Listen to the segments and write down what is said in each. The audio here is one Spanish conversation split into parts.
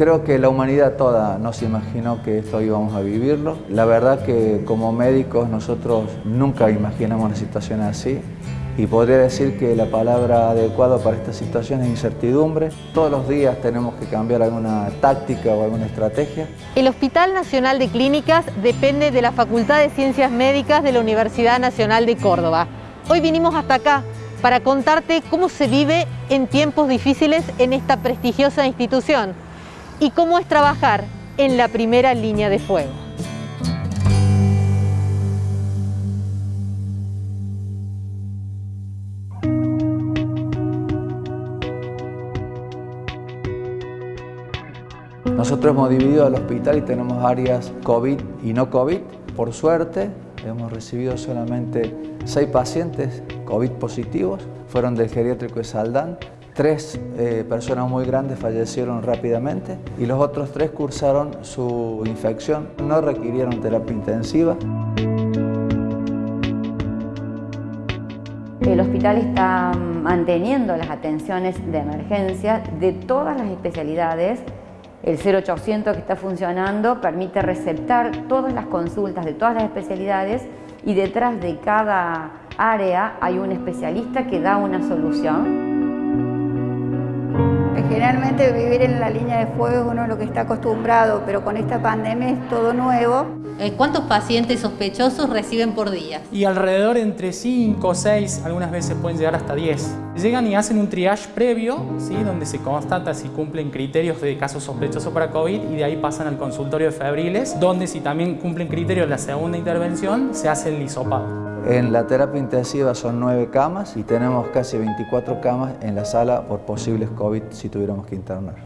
Creo que la humanidad toda no se imaginó que esto íbamos a vivirlo. La verdad que como médicos nosotros nunca imaginamos una situación así y podría decir que la palabra adecuada para esta situación es incertidumbre. Todos los días tenemos que cambiar alguna táctica o alguna estrategia. El Hospital Nacional de Clínicas depende de la Facultad de Ciencias Médicas de la Universidad Nacional de Córdoba. Hoy vinimos hasta acá para contarte cómo se vive en tiempos difíciles en esta prestigiosa institución y cómo es trabajar en la primera línea de fuego. Nosotros hemos dividido el hospital y tenemos áreas COVID y no COVID. Por suerte, hemos recibido solamente seis pacientes COVID positivos. Fueron del geriátrico de Saldán. Tres eh, personas muy grandes fallecieron rápidamente y los otros tres cursaron su infección. No requirieron terapia intensiva. El hospital está manteniendo las atenciones de emergencia de todas las especialidades el 0800 que está funcionando permite receptar todas las consultas de todas las especialidades y detrás de cada área hay un especialista que da una solución. Generalmente vivir en la línea de fuego es uno lo que está acostumbrado, pero con esta pandemia es todo nuevo. Eh, ¿Cuántos pacientes sospechosos reciben por día? Y alrededor entre 5, 6, algunas veces pueden llegar hasta 10. Llegan y hacen un triage previo, ¿sí? donde se constata si cumplen criterios de caso sospechoso para COVID y de ahí pasan al consultorio de febriles, donde si también cumplen criterios de la segunda intervención, se hace el hisopado. En la terapia intensiva son nueve camas y tenemos casi 24 camas en la sala por posibles COVID si tuviéramos que internar.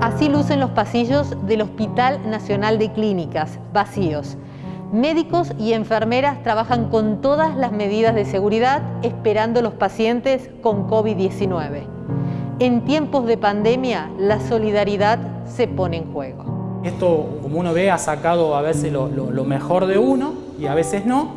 Así lucen los pasillos del Hospital Nacional de Clínicas, vacíos. Médicos y enfermeras trabajan con todas las medidas de seguridad esperando los pacientes con COVID-19. En tiempos de pandemia, la solidaridad se pone en juego. Esto, como uno ve, ha sacado a veces lo, mejor de uno y a veces no,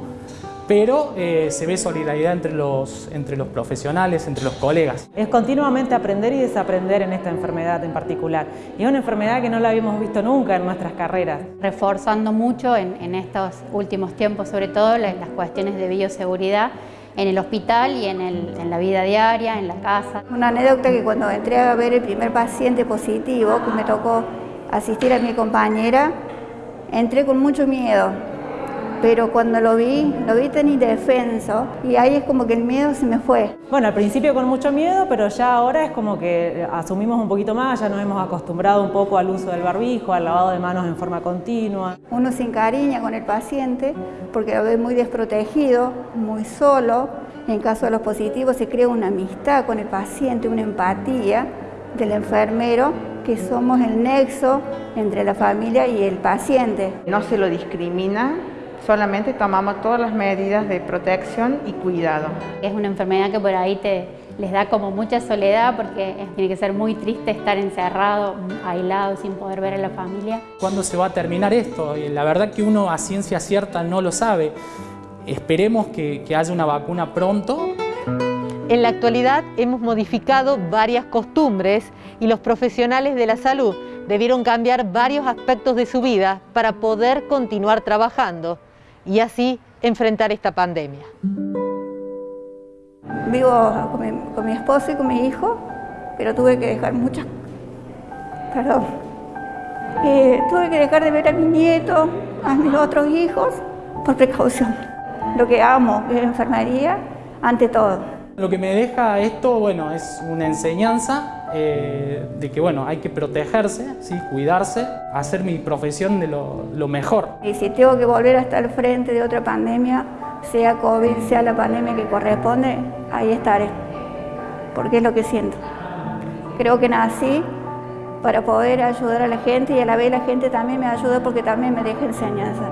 pero eh, se ve solidaridad entre los, entre los profesionales, entre los colegas. Es continuamente aprender y desaprender en esta enfermedad en particular. Y es una enfermedad que no la habíamos visto nunca en nuestras carreras. Reforzando mucho en, estos últimos tiempos, sobre todo las, cuestiones de bioseguridad en el hospital y en, en, la vida diaria, en la casa. Una anécdota que cuando entré a ver el primer paciente positivo, que me tocó asistir a mi compañera, entré con mucho miedo, pero cuando lo vi, lo vi tan indefenso y ahí es como que el miedo se me fue. Bueno, al principio con mucho miedo, pero ya ahora es como que asumimos un poquito más, ya nos hemos acostumbrado un poco al uso del barbijo, al lavado de manos en forma continua. Uno se encariña con el paciente porque lo ve muy desprotegido, muy solo. En caso de los positivos se crea una amistad con el paciente, una empatía del enfermero que somos el nexo entre la familia y el paciente. No se lo discrimina, solamente tomamos todas las medidas de protección y cuidado. Es una enfermedad que por ahí te, les da como mucha soledad porque tiene que ser muy triste estar encerrado, aislado, sin poder ver a la familia. ¿Cuándo se va a terminar esto? La verdad que uno a ciencia cierta no lo sabe. Esperemos que, que haya una vacuna pronto en la actualidad hemos modificado varias costumbres y los profesionales de la salud debieron cambiar varios aspectos de su vida para poder continuar trabajando y así enfrentar esta pandemia. Vivo con mi, esposo y con mi hijo, pero tuve que dejar muchas... Perdón. Eh, tuve que dejar de ver a mi nieto, a mis otros hijos, por precaución. Lo que amo es la enfermería ante todo. Lo que me deja esto, bueno, es una enseñanza eh, de que, bueno, hay que protegerse, ¿sí? cuidarse, hacer mi profesión de lo, mejor. Y si tengo que volver a estar frente de otra pandemia, sea COVID, sea la pandemia que corresponde, ahí estaré, porque es lo que siento. Creo que nací para poder ayudar a la gente y a la vez la gente también me ayuda porque también me deja enseñanza.